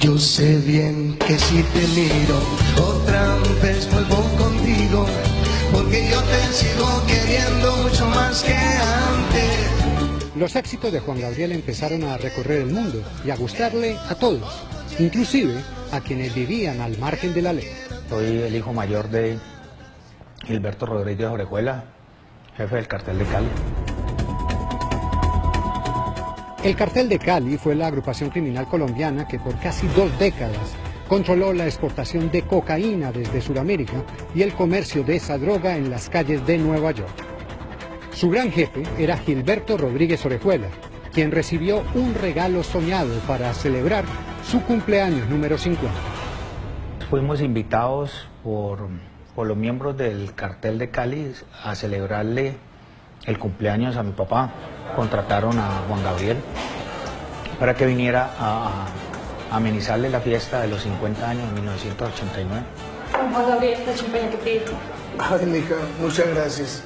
Yo sé bien que si te miro otra vez vuelvo contigo, porque yo te sigo queriendo mucho más que antes. Los éxitos de Juan Gabriel empezaron a recorrer el mundo y a gustarle a todos, inclusive a quienes vivían al margen de la ley. Soy el hijo mayor de Gilberto Rodríguez Orejuela, jefe del cartel de Cali. El cartel de Cali fue la agrupación criminal colombiana que por casi dos décadas controló la exportación de cocaína desde Sudamérica y el comercio de esa droga en las calles de Nueva York. Su gran jefe era Gilberto Rodríguez Orejuela, quien recibió un regalo soñado para celebrar su cumpleaños número 50. Fuimos invitados por, por los miembros del cartel de Cali a celebrarle el cumpleaños a mi papá. Contrataron a Juan Gabriel para que viniera a, a amenizarle la fiesta de los 50 años en 1989. Juan Gabriel, la champaña que. Ay, mija, muchas gracias.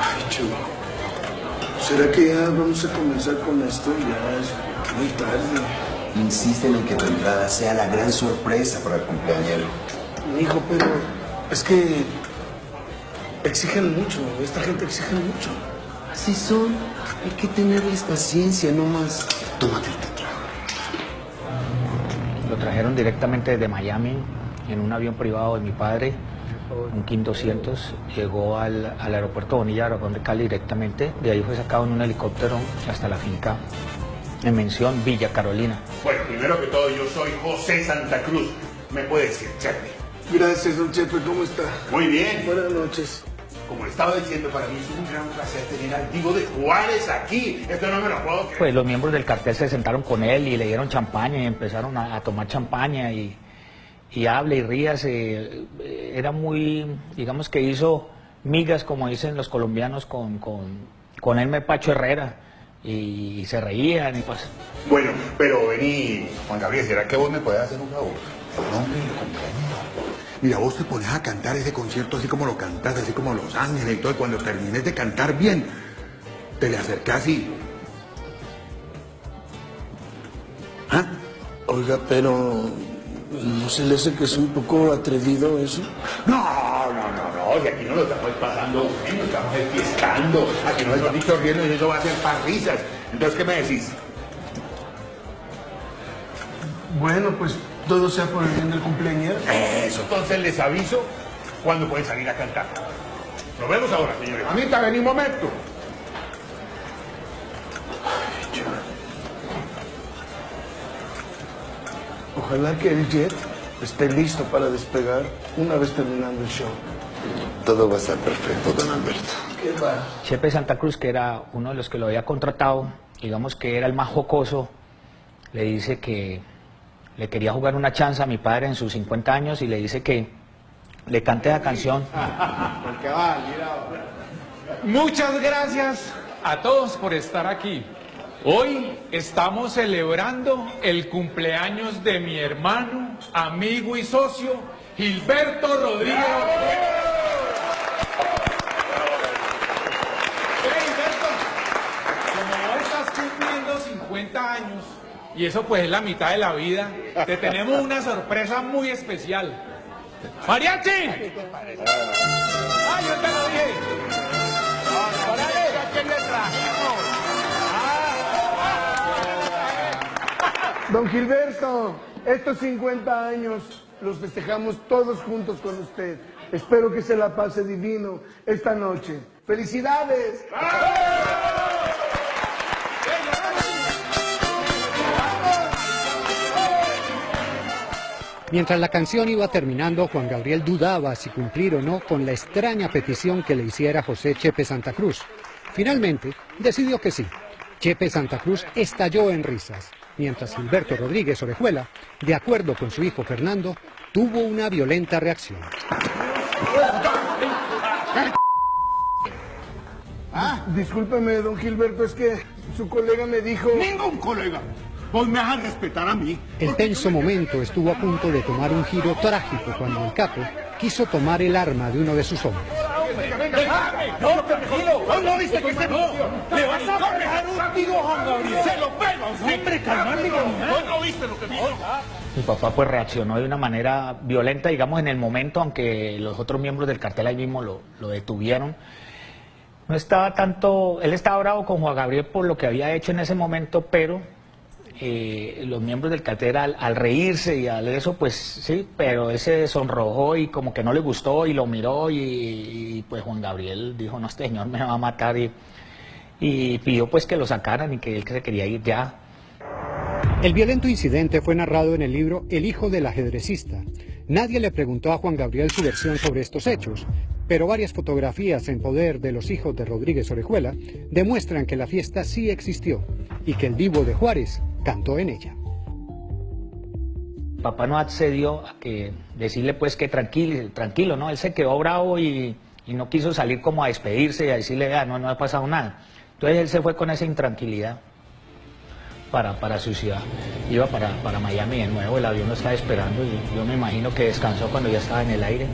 Ay, chulo. ¿Será que ya vamos a comenzar con esto? Ya es muy tarde. Insisten en que tu entrada sea la gran sorpresa para el cumpleañero. Hijo, pero es que exigen mucho. Esta gente exige mucho. Así son. Hay que tenerles paciencia, no más. Tómate el. Lo trajeron directamente desde Miami en un avión privado de mi padre, un King 200. Llegó al, al aeropuerto Bonilla, Aragón de Cali directamente. De ahí fue sacado en un helicóptero hasta la finca en mención Villa Carolina. Bueno, primero que todo, yo soy José Santa Cruz. ¿Me puede decir, Chepe? Gracias, don Chepe. ¿Cómo está? Muy bien. Buenas noches. Como le estaba diciendo, para mí es un gran placer tener al Divo de Juárez aquí. Esto no me lo puedo creer. Pues los miembros del cartel se sentaron con él y le dieron champaña y empezaron a, a tomar champaña y, y hable y ríase. Eh, Era muy, digamos que hizo migas, como dicen los colombianos, con, con, con Elmer Pacho Herrera. Y, y se reían y pues... Bueno, pero vení, Juan Gabriel, ¿será que vos me podés hacer un favor? El nombre y el cumpleañero. Mira, vos te pones a cantar ese concierto así como lo cantas, así como Los Ángeles y todo, y cuando termines de cantar bien, te le acercás y... ¿Ah? Oiga, pero ¿no se le hace que es un poco atrevido eso? No, no, no, no, y aquí no lo estamos pasando bien, nos estamos fiestando, aquí no estamos dicho riendo y eso va a ser para risas. Entonces, ¿qué me decís? Bueno, pues todo sea por el bien del cumpleañero. Eso, entonces les aviso cuándo pueden salir a cantar. Nos vemos ahora, señores. Mamita, vení un momento. Ojalá que el jet esté listo para despegar una vez terminando el show. Todo va a estar perfecto, don Alberto. ¿Qué va? Chepe Santa Cruz, que era uno de los que lo había contratado, digamos que era el más jocoso, le dice que le quería jugar una chance a mi padre en sus 50 años y le dice que le cante la canción. Muchas gracias a todos por estar aquí. Hoy estamos celebrando el cumpleaños de mi hermano, amigo y socio, Gilberto Rodríguez. Hey, Gilberto, como hoy estás cumpliendo 50 años, y eso pues es la mitad de la vida, te tenemos una sorpresa muy especial. ¡Mariachi! ¡Ah, yo te lo dije! ¡Órale! ¿A quién le trajimos? Don Gilberto, estos 50 años los festejamos todos juntos con usted. Espero que se la pase divino esta noche. ¡Felicidades! Mientras la canción iba terminando, Juan Gabriel dudaba si cumplir o no con la extraña petición que le hiciera José Chepe Santa Cruz. Finalmente, decidió que sí. Chepe Santa Cruz estalló en risas, mientras Gilberto Rodríguez Orejuela, de acuerdo con su hijo Fernando, tuvo una violenta reacción. Discúlpeme, don Gilberto, es que su colega me dijo... Ningún colega. Vos me vas a respetar a mí. El tenso momento estuvo a punto de tomar un giro trágico cuando el capo quiso tomar el arma de uno de sus hombres. Venga, venga, No, tranquilo. No, no, viste que se no. Le vas a pegar un tiro a Juan Gabriel. Se lo pega. Hombre, calmate, No, no viste lo que. Mi papá pues reaccionó de una manera violenta, digamos, en el momento, aunque los otros miembros del cartel ahí mismo lo, lo detuvieron. No estaba tanto, él estaba bravo con Juan Gabriel por lo que había hecho en ese momento, pero eh, los miembros del cartel al, reírse y al eso, pues sí, pero él se sonrojó y como que no le gustó y lo miró y, y pues Juan Gabriel dijo, no, este señor me va a matar y, y pidió pues que lo sacaran y que él se quería ir ya. El violento incidente fue narrado en el libro El hijo del ajedrecista. Nadie le preguntó a Juan Gabriel su versión sobre estos hechos, pero varias fotografías en poder de los hijos de Rodríguez Orejuela demuestran que la fiesta sí existió y que el vivo de Juárez cantó en ella. Papá no accedió a que decirle pues que tranquilo, tranquilo ¿no? Él se quedó bravo y, no quiso salir como a despedirse y a decirle, ah, no, no ha pasado nada. Entonces él se fue con esa intranquilidad para, para su ciudad. Iba para, para Miami de nuevo, el avión lo estaba esperando y yo me imagino que descansó cuando ya estaba en el aire.